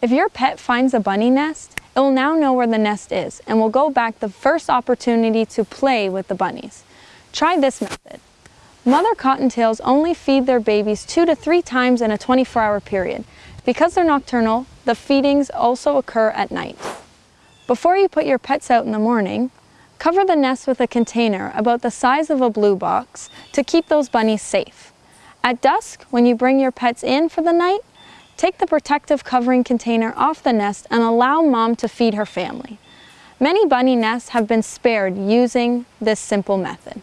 If your pet finds a bunny nest, it will now know where the nest is and will go back the first opportunity to play with the bunnies. Try this method. Mother cottontails only feed their babies two to three times in a 24-hour period. Because they're nocturnal, the feedings also occur at night. Before you put your pets out in the morning, cover the nest with a container about the size of a blue box to keep those bunnies safe. At dusk, when you bring your pets in for the night, take the protective covering container off the nest and allow mom to feed her family. Many bunny nests have been spared using this simple method.